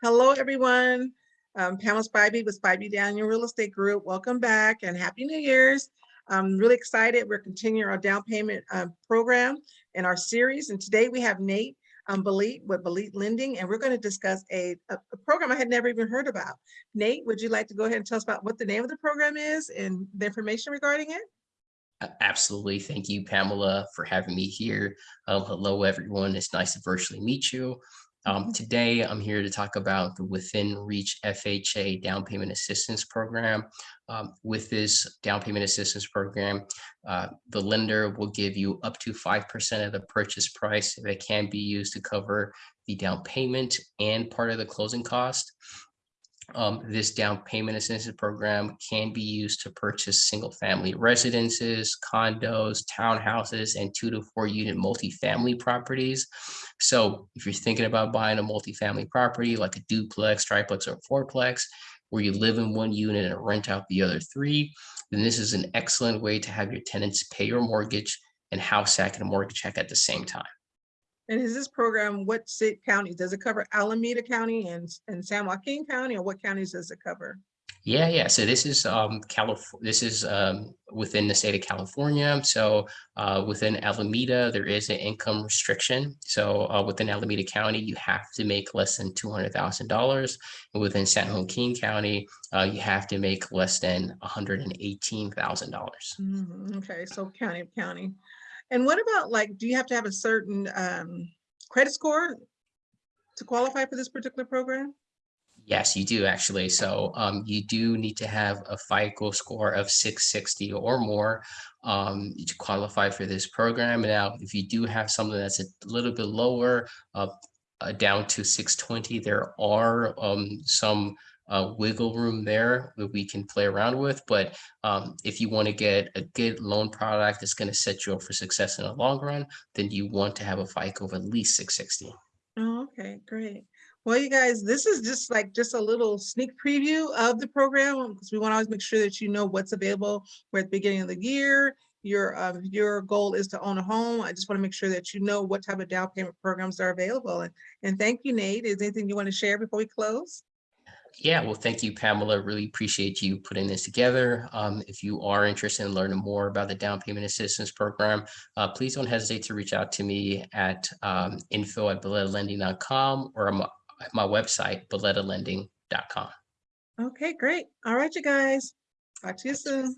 Hello, everyone. Um, Pamela Spivey with Spivey Daniel Real Estate Group. Welcome back and Happy New Year's. I'm really excited. We're continuing our down payment uh, program in our series. And today we have Nate um, Balit with Balit Lending, and we're going to discuss a, a, a program I had never even heard about. Nate, would you like to go ahead and tell us about what the name of the program is and the information regarding it? Absolutely. Thank you, Pamela, for having me here. Um, hello, everyone. It's nice to virtually meet you. Um, today, I'm here to talk about the Within Reach FHA Down Payment Assistance Program. Um, with this down payment assistance program, uh, the lender will give you up to 5% of the purchase price that can be used to cover the down payment and part of the closing cost. Um, this down payment assistance program can be used to purchase single family residences, condos, townhouses, and two to four unit multifamily properties. So if you're thinking about buying a multifamily property like a duplex, triplex, or fourplex, where you live in one unit and rent out the other three, then this is an excellent way to have your tenants pay your mortgage and house hack and mortgage check at the same time. And is this program, what city counties? Does it cover Alameda County and, and San Joaquin County, or what counties does it cover? Yeah, yeah. So this is um Calif this is um within the state of California. So uh within Alameda, there is an income restriction. So uh within Alameda County, you have to make less than two hundred thousand dollars. And within San Joaquin County, uh you have to make less than hundred and eighteen thousand dollars. Mhm, Okay, so county of county. And what about like, do you have to have a certain um, credit score to qualify for this particular program? Yes, you do actually. So um, you do need to have a FICO score of 660 or more um, to qualify for this program. Now, if you do have something that's a little bit lower, uh, uh, down to 620, there are um, some uh, wiggle room there that we can play around with. But um, if you want to get a good loan product that's going to set you up for success in the long run, then you want to have a FICO of at least 660. Oh, okay, great. Well, you guys, this is just like just a little sneak preview of the program because we want to always make sure that you know what's available. We're at the beginning of the year. Your uh, your goal is to own a home. I just want to make sure that you know what type of down payment programs are available. And, and thank you, Nate. Is anything you want to share before we close? Yeah, well, thank you, Pamela. Really appreciate you putting this together. Um, if you are interested in learning more about the down payment assistance program, uh, please don't hesitate to reach out to me at um, info at com or my, my website, bellettalending.com. Okay, great. All right, you guys. Talk to you soon.